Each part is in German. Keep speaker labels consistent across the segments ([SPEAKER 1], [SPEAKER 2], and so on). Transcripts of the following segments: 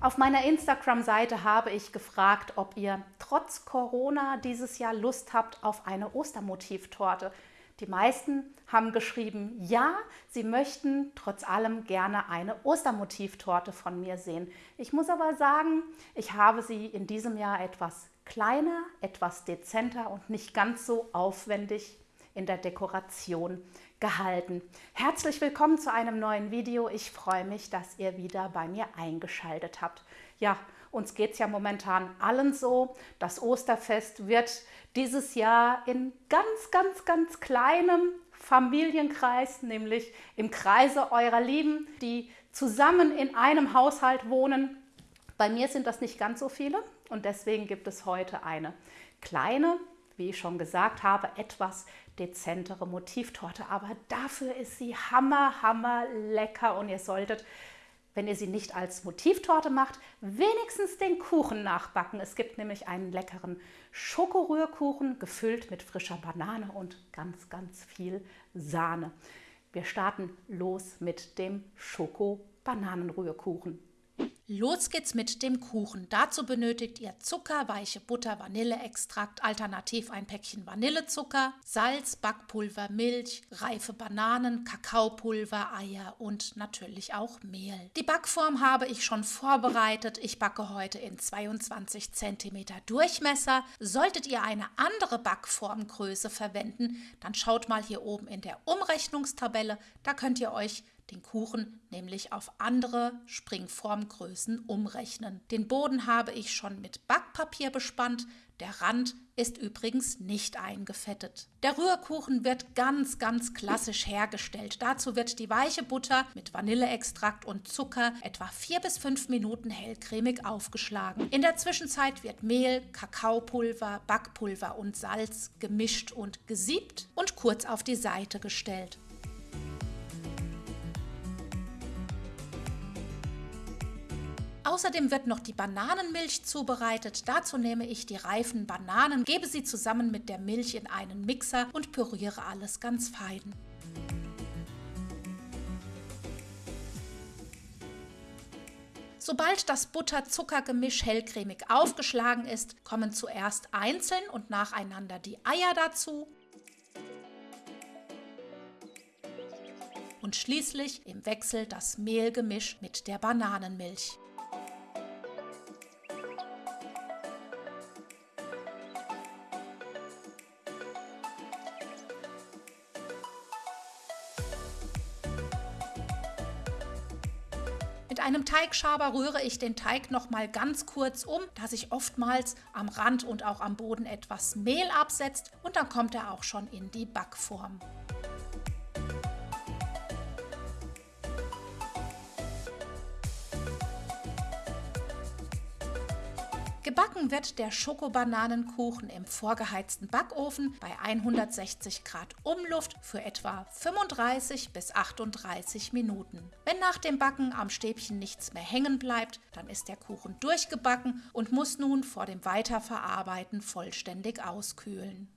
[SPEAKER 1] Auf meiner Instagram-Seite habe ich gefragt, ob ihr trotz Corona dieses Jahr Lust habt auf eine Ostermotivtorte. Die meisten haben geschrieben, ja, sie möchten trotz allem gerne eine Ostermotivtorte von mir sehen. Ich muss aber sagen, ich habe sie in diesem Jahr etwas kleiner, etwas dezenter und nicht ganz so aufwendig in der Dekoration gehalten. Herzlich willkommen zu einem neuen Video. Ich freue mich, dass ihr wieder bei mir eingeschaltet habt. Ja, uns geht es ja momentan allen so. Das Osterfest wird dieses Jahr in ganz, ganz, ganz kleinem Familienkreis, nämlich im Kreise eurer Lieben, die zusammen in einem Haushalt wohnen. Bei mir sind das nicht ganz so viele und deswegen gibt es heute eine kleine, wie ich schon gesagt habe, etwas dezentere Motivtorte. Aber dafür ist sie hammer, hammer lecker und ihr solltet, wenn ihr sie nicht als Motivtorte macht, wenigstens den Kuchen nachbacken. Es gibt nämlich einen leckeren Schokorührkuchen, gefüllt mit frischer Banane und ganz, ganz viel Sahne. Wir starten los mit dem Schoko-Bananenrührkuchen.
[SPEAKER 2] Los geht's mit dem Kuchen. Dazu benötigt ihr Zucker, weiche Butter, Vanilleextrakt, alternativ ein Päckchen Vanillezucker, Salz, Backpulver, Milch, reife Bananen, Kakaopulver, Eier und natürlich auch Mehl. Die Backform habe ich schon vorbereitet. Ich backe heute in 22 cm Durchmesser. Solltet ihr eine andere Backformgröße verwenden, dann schaut mal hier oben in der Umrechnungstabelle. Da könnt ihr euch den Kuchen nämlich auf andere Springformgrößen umrechnen. Den Boden habe ich schon mit Backpapier bespannt, der Rand ist übrigens nicht eingefettet. Der Rührkuchen wird ganz, ganz klassisch hergestellt. Dazu wird die weiche Butter mit Vanilleextrakt und Zucker etwa 4 bis 5 Minuten hellcremig aufgeschlagen. In der Zwischenzeit wird Mehl, Kakaopulver, Backpulver und Salz gemischt und gesiebt und kurz auf die Seite gestellt. Außerdem wird noch die Bananenmilch zubereitet. Dazu nehme ich die reifen Bananen, gebe sie zusammen mit der Milch in einen Mixer und püriere alles ganz fein. Sobald das Butter-Zucker-Gemisch hellcremig aufgeschlagen ist, kommen zuerst einzeln und nacheinander die Eier dazu und schließlich im Wechsel das Mehlgemisch mit der Bananenmilch. Mit einem Teigschaber rühre ich den Teig noch mal ganz kurz um, da sich oftmals am Rand und auch am Boden etwas Mehl absetzt und dann kommt er auch schon in die Backform. Gebacken wird der Schokobananenkuchen im vorgeheizten Backofen bei 160 Grad Umluft für etwa 35 bis 38 Minuten. Wenn nach dem Backen am Stäbchen nichts mehr hängen bleibt, dann ist der Kuchen durchgebacken und muss nun vor dem Weiterverarbeiten vollständig auskühlen.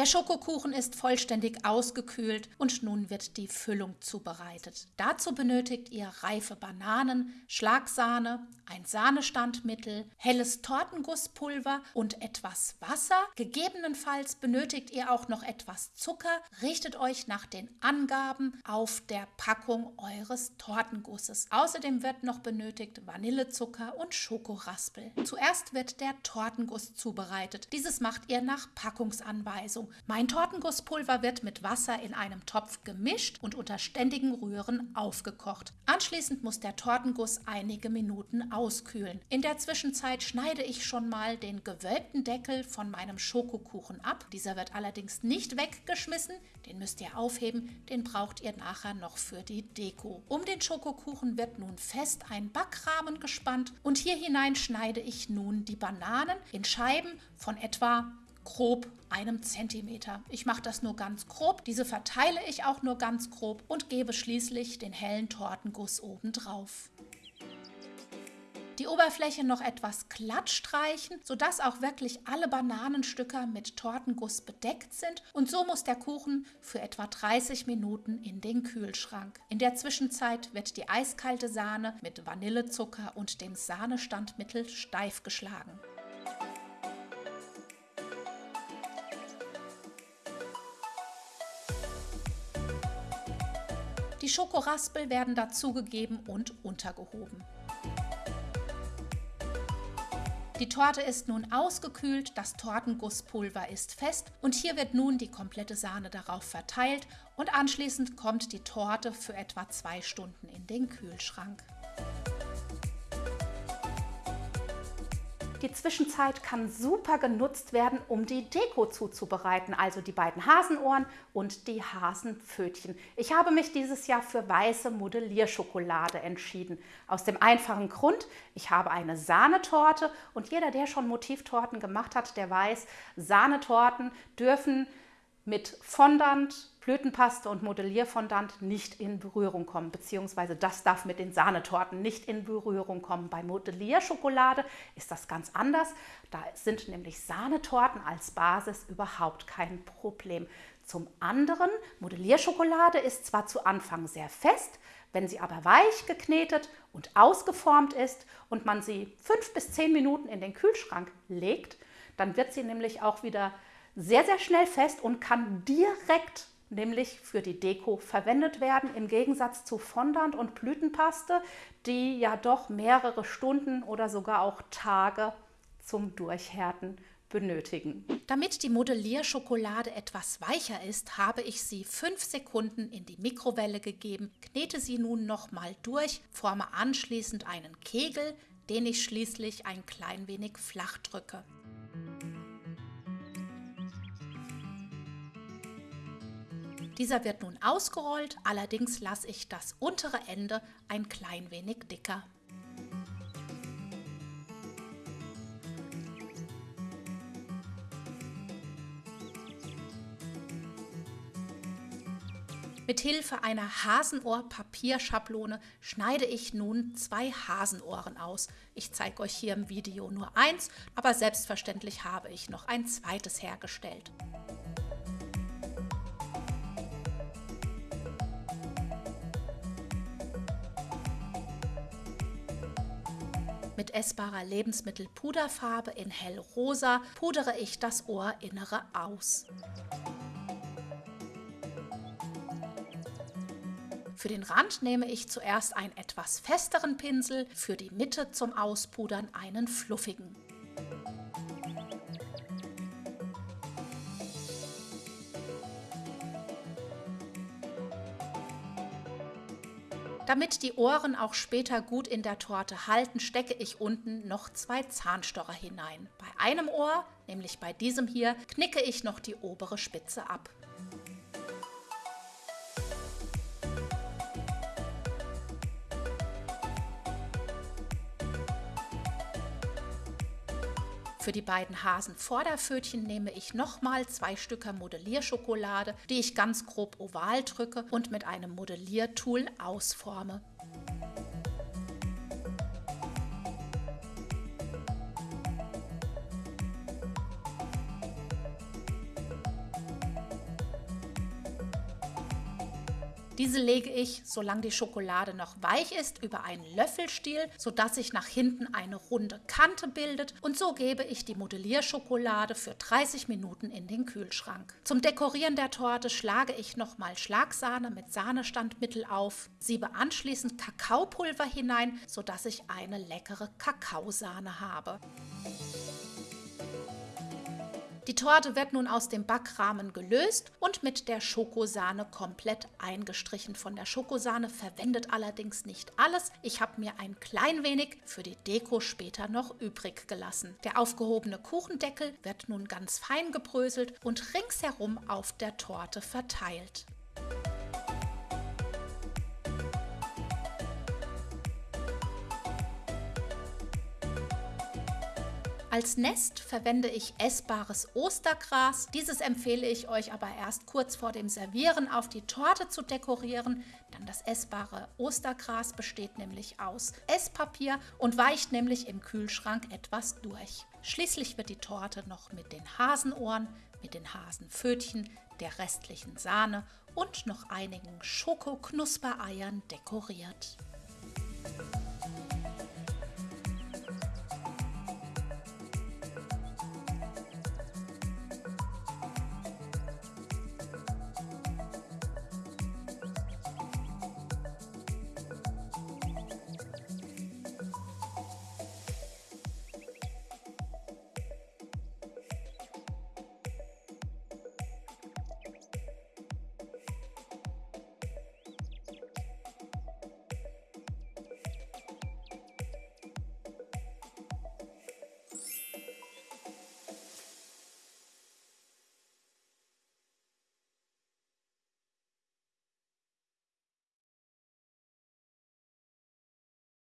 [SPEAKER 2] Der Schokokuchen ist vollständig ausgekühlt und nun wird die Füllung zubereitet. Dazu benötigt ihr reife Bananen, Schlagsahne, ein Sahnestandmittel, helles Tortengusspulver und etwas Wasser. Gegebenenfalls benötigt ihr auch noch etwas Zucker. Richtet euch nach den Angaben auf der Packung eures Tortengusses. Außerdem wird noch benötigt Vanillezucker und Schokoraspel. Zuerst wird der Tortenguss zubereitet. Dieses macht ihr nach Packungsanweisung. Mein Tortengusspulver wird mit Wasser in einem Topf gemischt und unter ständigem Rühren aufgekocht. Anschließend muss der Tortenguss einige Minuten auskühlen. In der Zwischenzeit schneide ich schon mal den gewölbten Deckel von meinem Schokokuchen ab. Dieser wird allerdings nicht weggeschmissen, den müsst ihr aufheben, den braucht ihr nachher noch für die Deko. Um den Schokokuchen wird nun fest ein Backrahmen gespannt und hier hinein schneide ich nun die Bananen in Scheiben von etwa grob einem Zentimeter. Ich mache das nur ganz grob, diese verteile ich auch nur ganz grob und gebe schließlich den hellen Tortenguss oben drauf. Die Oberfläche noch etwas glatt streichen, sodass auch wirklich alle Bananenstücke mit Tortenguss bedeckt sind und so muss der Kuchen für etwa 30 Minuten in den Kühlschrank. In der Zwischenzeit wird die eiskalte Sahne mit Vanillezucker und dem Sahnestandmittel steif geschlagen. Schokoraspel werden dazugegeben und untergehoben. Die Torte ist nun ausgekühlt, das Tortengusspulver ist fest und hier wird nun die komplette Sahne darauf verteilt und anschließend kommt die Torte für etwa zwei Stunden in den Kühlschrank.
[SPEAKER 1] Die Zwischenzeit kann super genutzt werden, um die Deko zuzubereiten, also die beiden Hasenohren und die Hasenpfötchen. Ich habe mich dieses Jahr für weiße Modellierschokolade entschieden. Aus dem einfachen Grund, ich habe eine Sahnetorte und jeder, der schon Motivtorten gemacht hat, der weiß, Sahnetorten dürfen mit Fondant, Blütenpaste und Modellierfondant nicht in Berührung kommen, beziehungsweise das darf mit den Sahnetorten nicht in Berührung kommen. Bei Modellierschokolade ist das ganz anders. Da sind nämlich Sahnetorten als Basis überhaupt kein Problem. Zum anderen, Modellierschokolade ist zwar zu Anfang sehr fest, wenn sie aber weich geknetet und ausgeformt ist und man sie fünf bis zehn Minuten in den Kühlschrank legt, dann wird sie nämlich auch wieder sehr, sehr schnell fest und kann direkt nämlich für die Deko verwendet werden, im Gegensatz zu Fondant und Blütenpaste, die ja doch mehrere Stunden oder sogar auch Tage zum Durchhärten benötigen.
[SPEAKER 2] Damit die Modellierschokolade etwas weicher ist, habe ich sie fünf Sekunden in die Mikrowelle gegeben, knete sie nun nochmal durch, forme anschließend einen Kegel, den ich schließlich ein klein wenig flach drücke. Dieser wird nun ausgerollt, allerdings lasse ich das untere Ende ein klein wenig dicker. Mit Hilfe einer Hasenohr-Papierschablone schneide ich nun zwei Hasenohren aus. Ich zeige euch hier im Video nur eins, aber selbstverständlich habe ich noch ein zweites hergestellt. Essbarer Lebensmittelpuderfarbe in hellrosa pudere ich das Ohrinnere aus. Für den Rand nehme ich zuerst einen etwas festeren Pinsel, für die Mitte zum Auspudern einen fluffigen. Damit die Ohren auch später gut in der Torte halten, stecke ich unten noch zwei Zahnstocher hinein. Bei einem Ohr, nämlich bei diesem hier, knicke ich noch die obere Spitze ab. Für die beiden Hasen-Vorderpfötchen nehme ich nochmal zwei Stücke Modellierschokolade, die ich ganz grob oval drücke und mit einem Modelliertool ausforme. Diese lege ich, solange die Schokolade noch weich ist, über einen Löffelstiel, sodass sich nach hinten eine runde Kante bildet und so gebe ich die Modellierschokolade für 30 Minuten in den Kühlschrank. Zum Dekorieren der Torte schlage ich nochmal Schlagsahne mit Sahnestandmittel auf, siebe anschließend Kakaopulver hinein, sodass ich eine leckere Kakaosahne habe. Die Torte wird nun aus dem Backrahmen gelöst und mit der Schokosahne komplett eingestrichen. Von der Schokosahne verwendet allerdings nicht alles. Ich habe mir ein klein wenig für die Deko später noch übrig gelassen. Der aufgehobene Kuchendeckel wird nun ganz fein gebröselt und ringsherum auf der Torte verteilt. Als Nest verwende ich essbares Ostergras. Dieses empfehle ich euch aber erst kurz vor dem Servieren auf die Torte zu dekorieren. werden. Das essbare Ostergras besteht nämlich aus Esspapier und weicht nämlich im Kühlschrank etwas durch. Schließlich wird die Torte noch mit den Hasenohren, mit den Hasenpfötchen, der restlichen Sahne und noch einigen Schokoknuspereiern dekoriert.